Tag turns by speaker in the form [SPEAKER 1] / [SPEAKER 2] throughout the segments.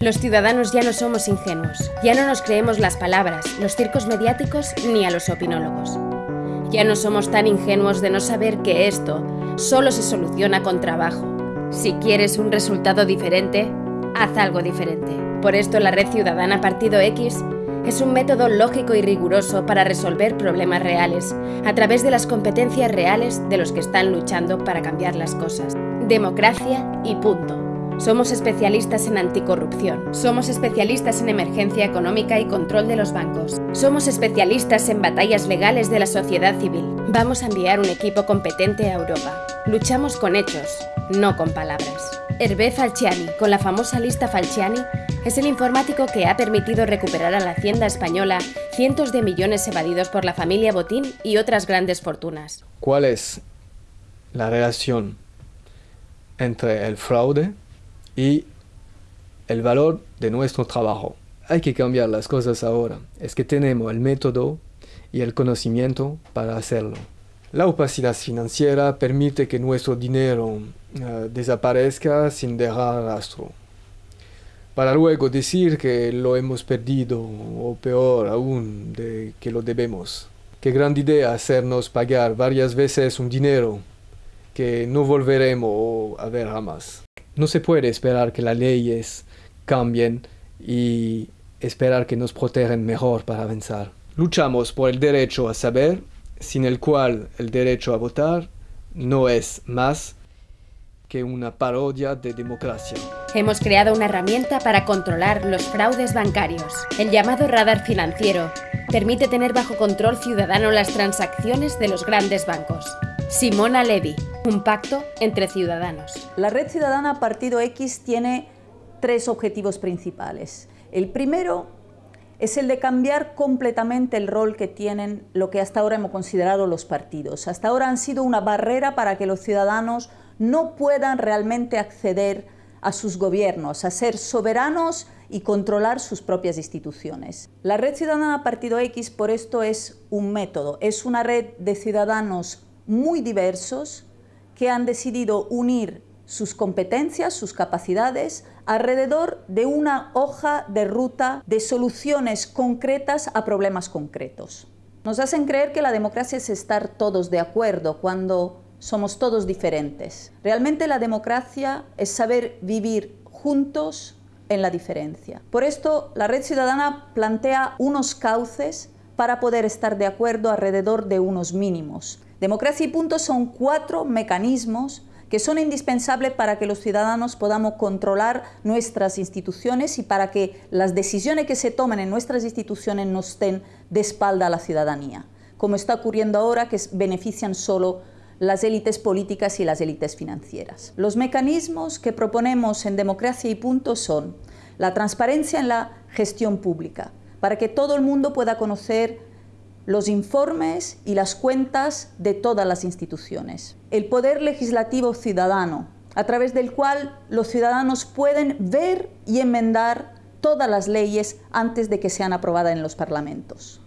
[SPEAKER 1] Los ciudadanos ya no somos ingenuos, ya no nos creemos las palabras, los circos mediáticos ni a los opinólogos. Ya no somos tan ingenuos de no saber que esto solo se soluciona con trabajo. Si quieres un resultado diferente, haz algo diferente. Por esto la Red Ciudadana Partido X es un método lógico y riguroso para resolver problemas reales, a través de las competencias reales de los que están luchando para cambiar las cosas. Democracia y punto. Somos especialistas en anticorrupción. Somos especialistas en emergencia económica y control de los bancos. Somos especialistas en batallas legales de la sociedad civil. Vamos a enviar un equipo competente a Europa. Luchamos con hechos, no con palabras. Hervé Falciani, con la famosa lista Falciani, es el informático que ha permitido recuperar a la hacienda española cientos de millones evadidos por la familia Botín y otras grandes fortunas.
[SPEAKER 2] ¿Cuál es la relación entre el fraude y el valor de nuestro trabajo. Hay que cambiar las cosas ahora. Es que tenemos el método y el conocimiento para hacerlo. La opacidad financiera permite que nuestro dinero eh, desaparezca sin dejar rastro. Para luego decir que lo hemos perdido o peor aún que lo debemos. Qué gran idea hacernos pagar varias veces un dinero que no volveremos a ver jamás. No se puede esperar que las leyes cambien y esperar que nos protejan mejor para avanzar. Luchamos por el derecho a saber, sin el cual el derecho a votar no es más que una parodia de democracia.
[SPEAKER 1] Hemos creado una herramienta para controlar los fraudes bancarios. El llamado radar financiero permite tener bajo control ciudadano las transacciones de los grandes bancos. Simona Levy, un pacto entre ciudadanos.
[SPEAKER 3] La Red Ciudadana Partido X tiene tres objetivos principales. El primero es el de cambiar completamente el rol que tienen lo que hasta ahora hemos considerado los partidos. Hasta ahora han sido una barrera para que los ciudadanos no puedan realmente acceder a sus gobiernos, a ser soberanos y controlar sus propias instituciones. La Red Ciudadana Partido X por esto es un método, es una red de ciudadanos muy diversos que han decidido unir sus competencias, sus capacidades, alrededor de una hoja de ruta de soluciones concretas a problemas concretos. Nos hacen creer que la democracia es estar todos de acuerdo cuando somos todos diferentes. Realmente la democracia es saber vivir juntos en la diferencia. Por esto, la Red Ciudadana plantea unos cauces para poder estar de acuerdo alrededor de unos mínimos. Democracia y punto son cuatro mecanismos que son indispensables para que los ciudadanos podamos controlar nuestras instituciones y para que las decisiones que se tomen en nuestras instituciones no estén de espalda a la ciudadanía, como está ocurriendo ahora que benefician solo las élites políticas y las élites financieras. Los mecanismos que proponemos en Democracia y Punto son la transparencia en la gestión pública, para que todo el mundo pueda conocer los informes y las cuentas de todas las instituciones. El poder legislativo ciudadano, a través del cual los ciudadanos pueden ver y enmendar todas las leyes antes de que sean aprobadas en los parlamentos.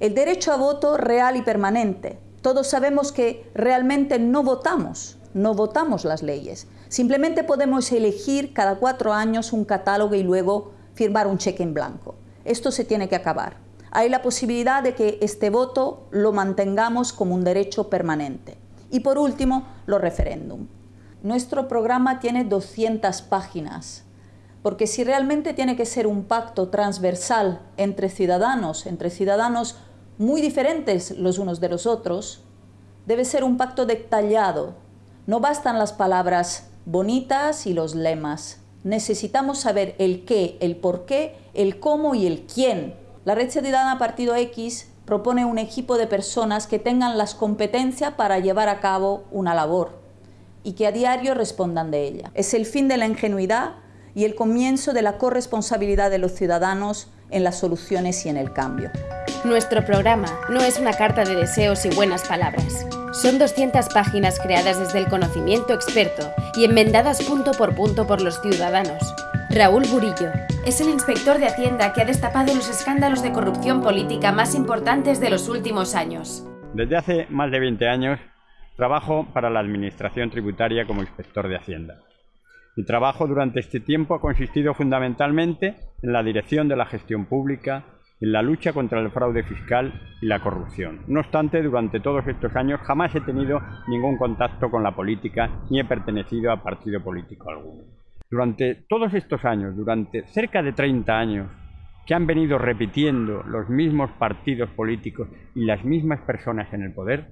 [SPEAKER 3] El derecho a voto real y permanente. Todos sabemos que realmente no votamos, no votamos las leyes. Simplemente podemos elegir cada cuatro años un catálogo y luego firmar un cheque en blanco. Esto se tiene que acabar hay la posibilidad de que este voto lo mantengamos como un derecho permanente. Y por último, los referéndum. Nuestro programa tiene 200 páginas, porque si realmente tiene que ser un pacto transversal entre ciudadanos, entre ciudadanos muy diferentes los unos de los otros, debe ser un pacto detallado. No bastan las palabras bonitas y los lemas. Necesitamos saber el qué, el por qué, el cómo y el quién la Red Ciudadana Partido X propone un equipo de personas que tengan las competencias para llevar a cabo una labor y que a diario respondan de ella. Es el fin de la ingenuidad y el comienzo de la corresponsabilidad de los ciudadanos en las soluciones y en el cambio.
[SPEAKER 1] Nuestro programa no es una carta de deseos y buenas palabras. Son 200 páginas creadas desde el conocimiento experto y enmendadas punto por punto por los ciudadanos. Raúl Burillo, es el inspector de Hacienda que ha destapado los escándalos de corrupción política más importantes de los últimos años.
[SPEAKER 4] Desde hace más de 20 años trabajo para la Administración Tributaria como inspector de Hacienda. Mi trabajo durante este tiempo ha consistido fundamentalmente en la dirección de la gestión pública, en la lucha contra el fraude fiscal y la corrupción. No obstante, durante todos estos años jamás he tenido ningún contacto con la política ni he pertenecido a partido político alguno. Durante todos estos años, durante cerca de 30 años, que han venido repitiendo los mismos partidos políticos y las mismas personas en el poder,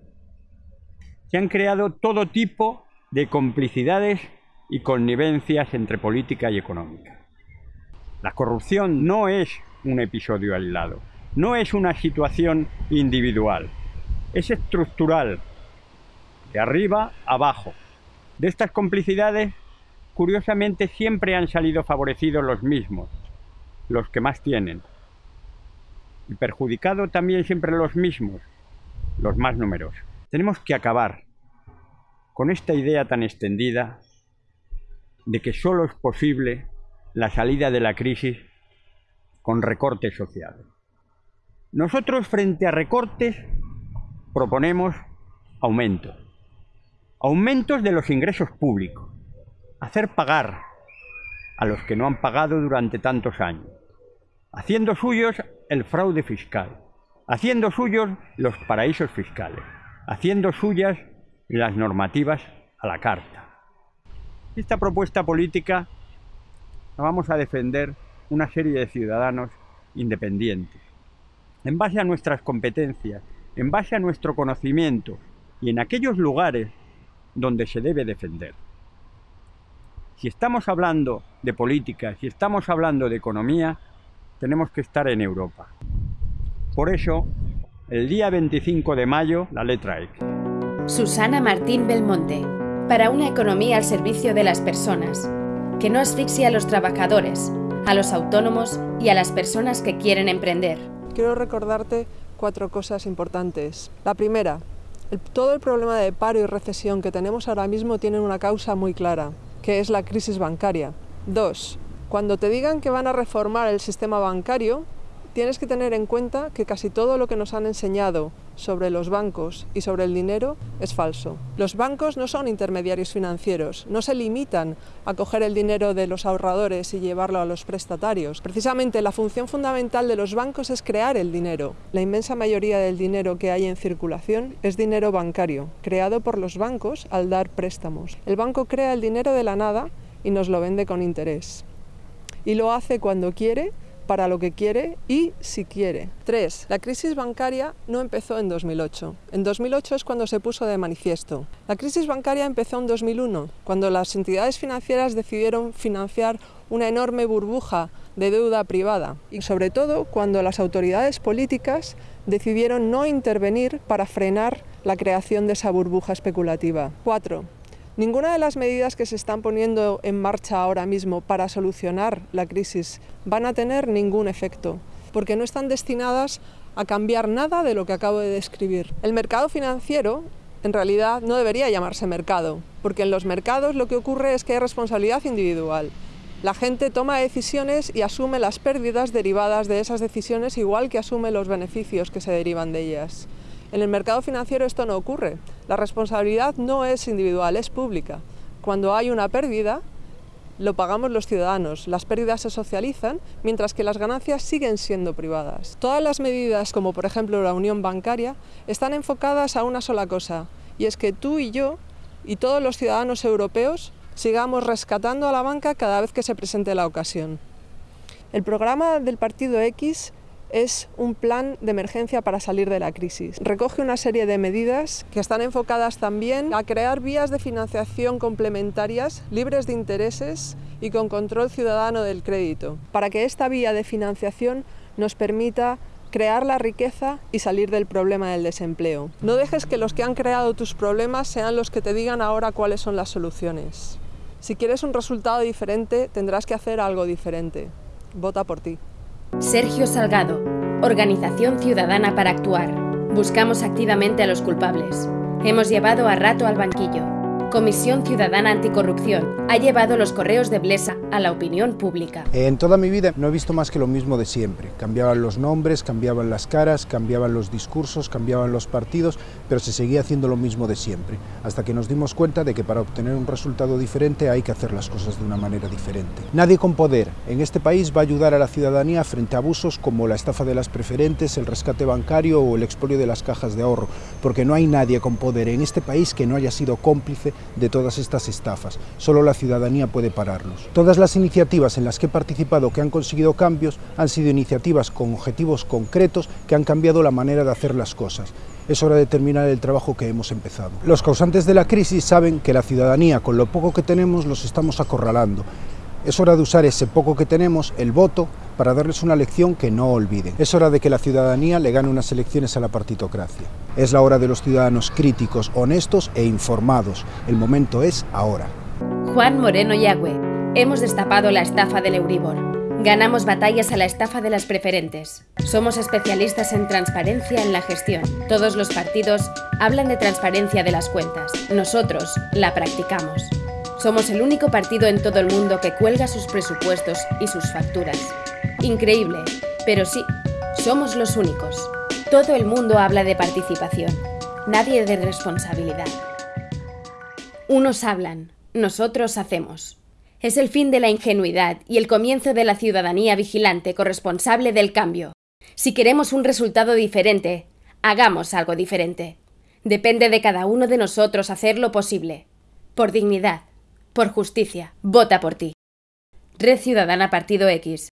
[SPEAKER 4] se han creado todo tipo de complicidades y connivencias entre política y económica. La corrupción no es un episodio aislado, no es una situación individual, es estructural, de arriba abajo. De estas complicidades, curiosamente, siempre han salido favorecidos los mismos, los que más tienen, y perjudicado también siempre los mismos, los más numerosos. Tenemos que acabar con esta idea tan extendida de que solo es posible la salida de la crisis con recortes sociales. Nosotros frente a recortes proponemos aumentos. Aumentos de los ingresos públicos. Hacer pagar a los que no han pagado durante tantos años. Haciendo suyos el fraude fiscal. Haciendo suyos los paraísos fiscales. Haciendo suyas las normativas a la carta. Esta propuesta política la vamos a defender una serie de ciudadanos independientes, en base a nuestras competencias, en base a nuestro conocimiento y en aquellos lugares donde se debe defender. Si estamos hablando de política, si estamos hablando de economía, tenemos que estar en Europa. Por eso, el día 25 de mayo, la letra X.
[SPEAKER 1] Susana Martín Belmonte para una economía al servicio de las personas, que no asfixie a los trabajadores, a los autónomos y a las personas que quieren emprender.
[SPEAKER 5] Quiero recordarte cuatro cosas importantes. La primera, todo el problema de paro y recesión que tenemos ahora mismo tiene una causa muy clara, que es la crisis bancaria. Dos, cuando te digan que van a reformar el sistema bancario, tienes que tener en cuenta que casi todo lo que nos han enseñado sobre los bancos y sobre el dinero es falso. Los bancos no son intermediarios financieros, no se limitan a coger el dinero de los ahorradores y llevarlo a los prestatarios. Precisamente la función fundamental de los bancos es crear el dinero. La inmensa mayoría del dinero que hay en circulación es dinero bancario, creado por los bancos al dar préstamos. El banco crea el dinero de la nada y nos lo vende con interés. Y lo hace cuando quiere para lo que quiere y si quiere. 3. La crisis bancaria no empezó en 2008. En 2008 es cuando se puso de manifiesto. La crisis bancaria empezó en 2001, cuando las entidades financieras decidieron financiar una enorme burbuja de deuda privada y sobre todo cuando las autoridades políticas decidieron no intervenir para frenar la creación de esa burbuja especulativa. 4. Ninguna de las medidas que se están poniendo en marcha ahora mismo para solucionar la crisis van a tener ningún efecto, porque no están destinadas a cambiar nada de lo que acabo de describir. El mercado financiero en realidad no debería llamarse mercado, porque en los mercados lo que ocurre es que hay responsabilidad individual. La gente toma decisiones y asume las pérdidas derivadas de esas decisiones igual que asume los beneficios que se derivan de ellas. En el mercado financiero esto no ocurre. La responsabilidad no es individual, es pública. Cuando hay una pérdida, lo pagamos los ciudadanos. Las pérdidas se socializan, mientras que las ganancias siguen siendo privadas. Todas las medidas, como por ejemplo la unión bancaria, están enfocadas a una sola cosa, y es que tú y yo y todos los ciudadanos europeos sigamos rescatando a la banca cada vez que se presente la ocasión. El programa del Partido X es un plan de emergencia para salir de la crisis. Recoge una serie de medidas que están enfocadas también a crear vías de financiación complementarias, libres de intereses y con control ciudadano del crédito, para que esta vía de financiación nos permita crear la riqueza y salir del problema del desempleo. No dejes que los que han creado tus problemas sean los que te digan ahora cuáles son las soluciones. Si quieres un resultado diferente, tendrás que hacer algo diferente. Vota por ti.
[SPEAKER 1] Sergio Salgado, Organización Ciudadana para Actuar. Buscamos activamente a los culpables. Hemos llevado a rato al banquillo. Comisión Ciudadana Anticorrupción, ha llevado los correos de Blesa a la opinión pública.
[SPEAKER 6] En toda mi vida no he visto más que lo mismo de siempre. Cambiaban los nombres, cambiaban las caras, cambiaban los discursos, cambiaban los partidos, pero se seguía haciendo lo mismo de siempre, hasta que nos dimos cuenta de que para obtener un resultado diferente hay que hacer las cosas de una manera diferente. Nadie con poder en este país va a ayudar a la ciudadanía frente a abusos como la estafa de las preferentes, el rescate bancario o el expolio de las cajas de ahorro, porque no hay nadie con poder en este país que no haya sido cómplice de todas estas estafas. Solo la ciudadanía puede pararlos. Todas las iniciativas en las que he participado que han conseguido cambios han sido iniciativas con objetivos concretos que han cambiado la manera de hacer las cosas. Es hora de terminar el trabajo que hemos empezado. Los causantes de la crisis saben que la ciudadanía, con lo poco que tenemos, los estamos acorralando. Es hora de usar ese poco que tenemos, el voto, para darles una lección que no olviden. Es hora de que la ciudadanía le gane unas elecciones a la partitocracia. Es la hora de los ciudadanos críticos, honestos e informados. El momento es ahora.
[SPEAKER 1] Juan Moreno Yagüe. Hemos destapado la estafa del Euribor. Ganamos batallas a la estafa de las preferentes. Somos especialistas en transparencia en la gestión. Todos los partidos hablan de transparencia de las cuentas. Nosotros la practicamos. Somos el único partido en todo el mundo que cuelga sus presupuestos y sus facturas. Increíble, pero sí, somos los únicos. Todo el mundo habla de participación, nadie de responsabilidad. Unos hablan, nosotros hacemos. Es el fin de la ingenuidad y el comienzo de la ciudadanía vigilante corresponsable del cambio. Si queremos un resultado diferente, hagamos algo diferente. Depende de cada uno de nosotros hacer lo posible. Por dignidad, por justicia, vota por ti. Red Ciudadana Partido X.